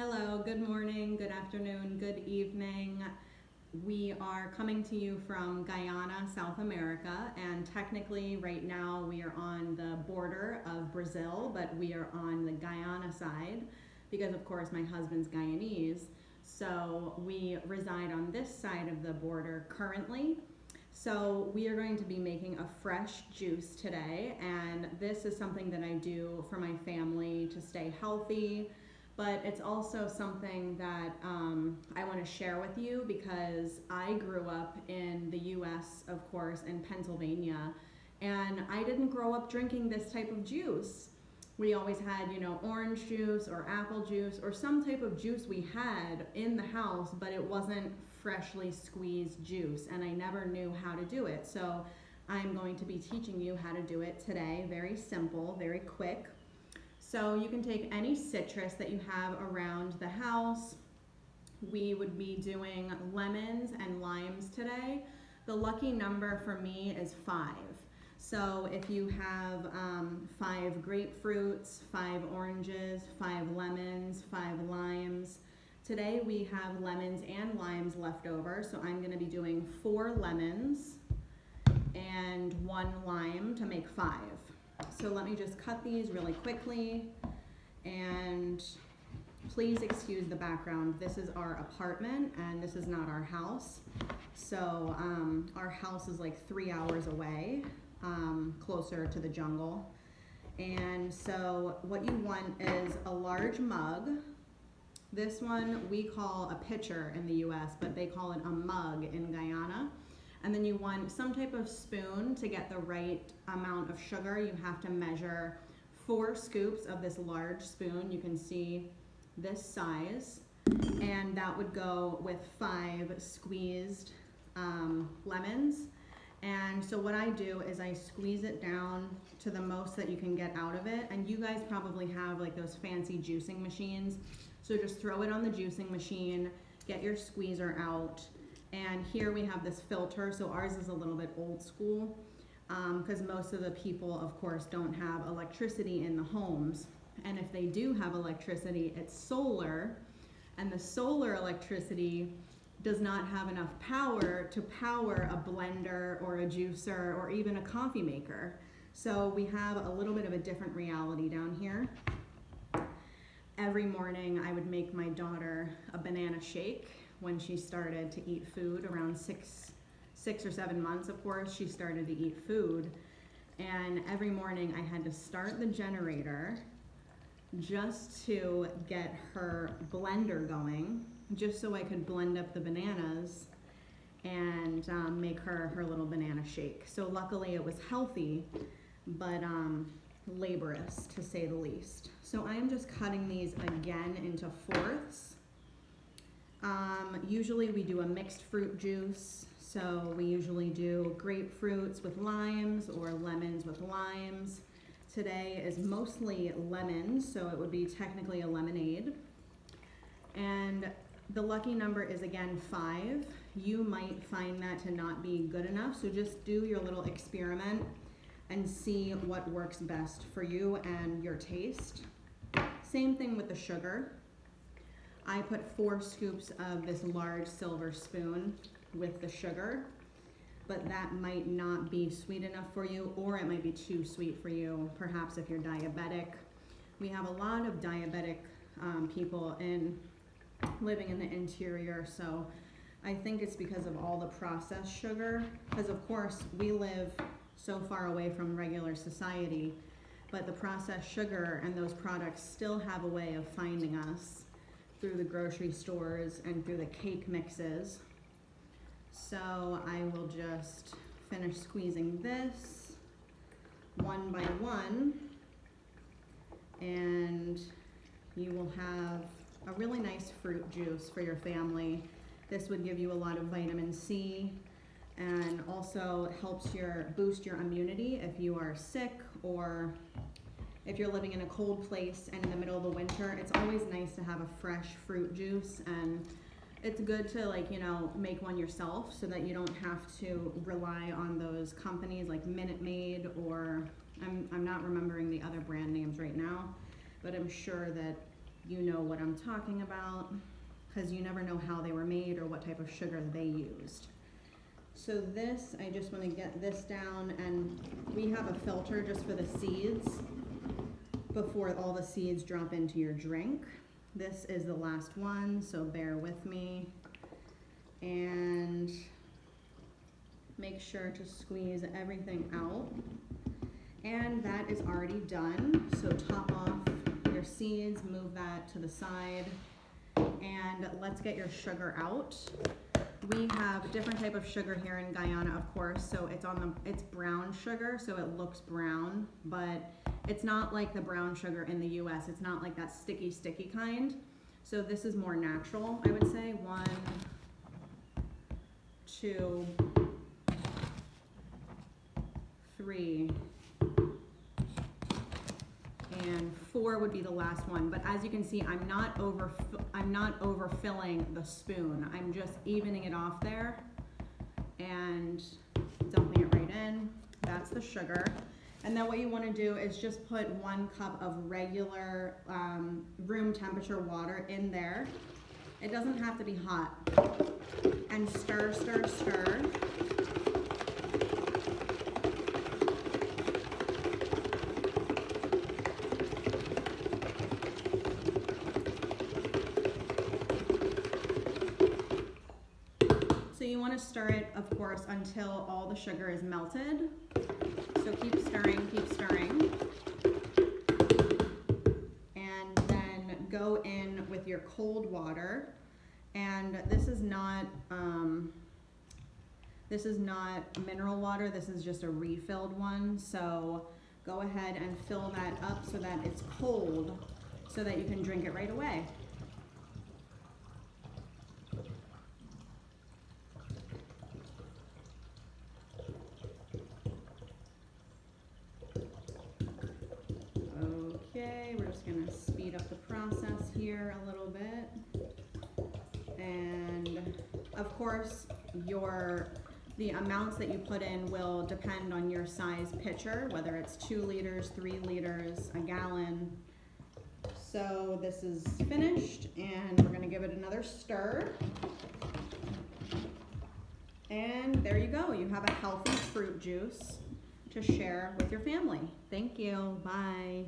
Hello, good morning, good afternoon, good evening. We are coming to you from Guyana, South America, and technically right now we are on the border of Brazil, but we are on the Guyana side because of course my husband's Guyanese. So we reside on this side of the border currently. So we are going to be making a fresh juice today and this is something that I do for my family to stay healthy, but it's also something that um, I want to share with you because I grew up in the US, of course, in Pennsylvania, and I didn't grow up drinking this type of juice. We always had, you know, orange juice or apple juice or some type of juice we had in the house, but it wasn't freshly squeezed juice, and I never knew how to do it. So I'm going to be teaching you how to do it today. Very simple, very quick. So you can take any citrus that you have around the house. We would be doing lemons and limes today. The lucky number for me is five. So if you have um, five grapefruits, five oranges, five lemons, five limes, today we have lemons and limes left over. So I'm gonna be doing four lemons and one lime to make five. So let me just cut these really quickly and please excuse the background. This is our apartment and this is not our house. So um, our house is like three hours away, um, closer to the jungle. And so what you want is a large mug. This one we call a pitcher in the US, but they call it a mug in Guyana. And then you want some type of spoon to get the right amount of sugar. You have to measure four scoops of this large spoon. You can see this size. And that would go with five squeezed um, lemons. And so what I do is I squeeze it down to the most that you can get out of it. And you guys probably have like those fancy juicing machines. So just throw it on the juicing machine, get your squeezer out, and here we have this filter, so ours is a little bit old school because um, most of the people, of course, don't have electricity in the homes. And if they do have electricity, it's solar, and the solar electricity does not have enough power to power a blender or a juicer or even a coffee maker. So we have a little bit of a different reality down here. Every morning I would make my daughter a banana shake when she started to eat food around six, six or seven months, of course, she started to eat food. And every morning I had to start the generator just to get her blender going, just so I could blend up the bananas and um, make her her little banana shake. So luckily it was healthy, but um, laborious to say the least. So I am just cutting these again into fourths. Um, usually we do a mixed fruit juice. So we usually do grapefruits with limes or lemons with limes. Today is mostly lemons, so it would be technically a lemonade. And the lucky number is again five. You might find that to not be good enough, so just do your little experiment and see what works best for you and your taste. Same thing with the sugar. I put four scoops of this large silver spoon with the sugar, but that might not be sweet enough for you, or it might be too sweet for you, perhaps if you're diabetic. We have a lot of diabetic um, people in living in the interior, so I think it's because of all the processed sugar, because of course we live so far away from regular society, but the processed sugar and those products still have a way of finding us through the grocery stores and through the cake mixes. So I will just finish squeezing this one by one and you will have a really nice fruit juice for your family. This would give you a lot of vitamin C and also helps your boost your immunity if you are sick or if you're living in a cold place and in the middle of the winter, it's always nice to have a fresh fruit juice and it's good to like, you know, make one yourself so that you don't have to rely on those companies like Minute Maid or I'm, I'm not remembering the other brand names right now, but I'm sure that you know what I'm talking about, because you never know how they were made or what type of sugar they used. So this, I just want to get this down, and we have a filter just for the seeds before all the seeds drop into your drink. This is the last one, so bear with me. And make sure to squeeze everything out. And that is already done, so top off your seeds, move that to the side, and let's get your sugar out. We have a different type of sugar here in Guyana, of course, so it's on the, it's brown sugar, so it looks brown, but it's not like the brown sugar in the US. It's not like that sticky, sticky kind. So this is more natural, I would say. One, two, three, and four would be the last one. But as you can see, I'm not over, I'm not overfilling the spoon. I'm just evening it off there and dumping it right in. That's the sugar. And then what you want to do is just put one cup of regular um, room temperature water in there. It doesn't have to be hot. And stir, stir, stir. So you want to stir it, of course, until all the sugar is melted. So keep stirring, keep stirring. And then go in with your cold water. And this is not, um, this is not mineral water, this is just a refilled one. So go ahead and fill that up so that it's cold so that you can drink it right away. Okay, we're just gonna speed up the process here a little bit. And of course, your, the amounts that you put in will depend on your size pitcher, whether it's two liters, three liters, a gallon. So this is finished and we're gonna give it another stir. And there you go, you have a healthy fruit juice to share with your family. Thank you, bye.